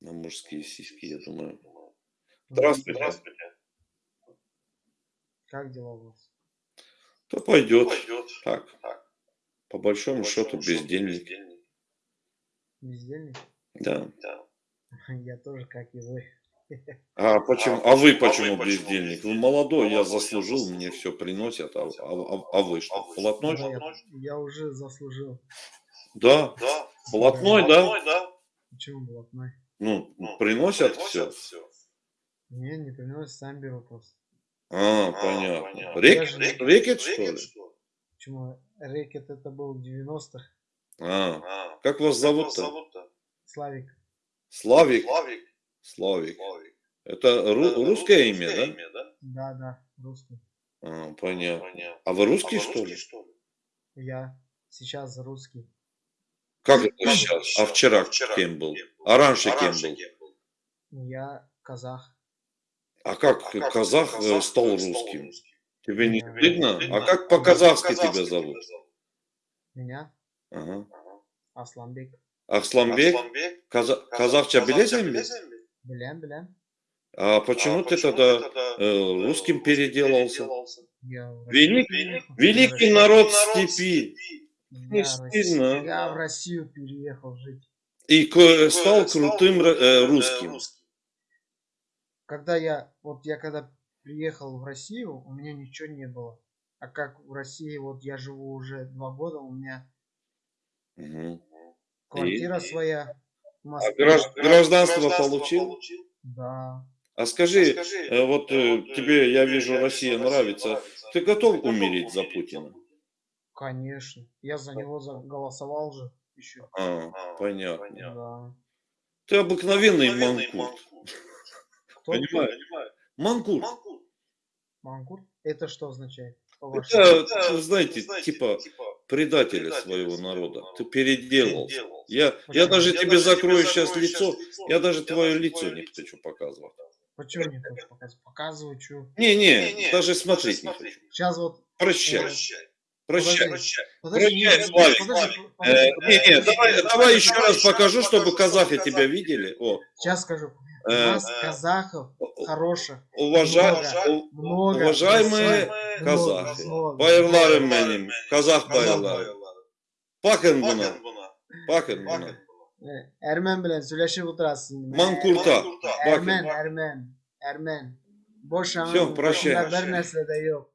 на мужские сиськи, я думаю. Ну, Здравствуйте. Здравствуйте. Как дела у вас? То пойдет. Пойдет. Так, Так. по большому По счету большому счету бездельник. бездельник. Бездельник? Да. Да. Я тоже, как и вы. А почему? А А вы почему- а почему вы бездельник? Вы бездельник? молодой, я Молодой, я заслужил, мне все приносят, а, мне а, а- а вы что, А полотной? Да, что? я, я уже заслужил. Да, Да. полотной, да? Блатной, да? Почему блатной? Ну, Ну, приносят все. Приносят все. Не, не приносят, сам беру просто. А, А, понятно. понятно. Рек- же Рекет, что ли? Рекет, что ли? Почему? Рэкет это был в 90-х. А, А, как вас как зовут зовут-то? Славик. Славик? Славик. Славик. Славик. Это ру- Это русское имя, да? да? Да, да, русский. А, понятно. Понятно. А вы А русский, вы что русский, ли? что ли? Я сейчас русский. Как это сейчас? А вчера, вчера кем был? кем был? А раньше А кем раньше был? кем был? Я казах. А как А как казах, э, казах стал стал русским? русским? Тебе не Тебе стыдно? не А как А по-казахски тебя зовут? Меня? Ага. Асланбек. Асланбек. Каза- Казахча билесен ми? білем. А почему А ты почему тогда ты тогда, э, э, русским переделался? Я в Велик- переехал. великий народ степи. Не стыдно? Я в Россию переехал жить. И к- И стал стал крутым э, русским. Когда я, вот я когда приехал в Россию, у меня ничего не было. А как в России, вот я живу уже два года, у меня Мгм. квартира И- своя. в А гражд- гражданство получил? Да. А скажи, Скажи, э, вот э, тебе, я вижу, Россия нравится. Ты готов умереть за Путина? Конечно. Я за него голосовал же еще. А, понятно. Да. Ты обыкновенный манкурт. Кто? Понимаешь? Манкурт. Мангур? Это что означает? Это, По-вашему? вы знаете, типа предателя своего народа. Ты переделался. Я, я Почему? даже тебе закрою сейчас лицо, я даже твое лицо не хочу показывать. Почему не хочешь показывать? Показываю, что. Не-не, даже смотреть не хочу. Сейчас вот... Прощай, Подожди, прощай. подожди, Прощай, Славик. подожди, Э, подожди. давай, давай еще раз покажу, чтобы казахи тебя видели. О, Сейчас скажу. У Э, нас казахов хороших уважа- Много. у- много. уважаемые много, казахи, байырларым менің, казах байырлары. Bakın buna. Э, Ermen bilen söyleşip oturasın. Mankurta. Ermen, Bakın. Ermen, Ermen. Boş Всё, anın прощай. nesle de yok.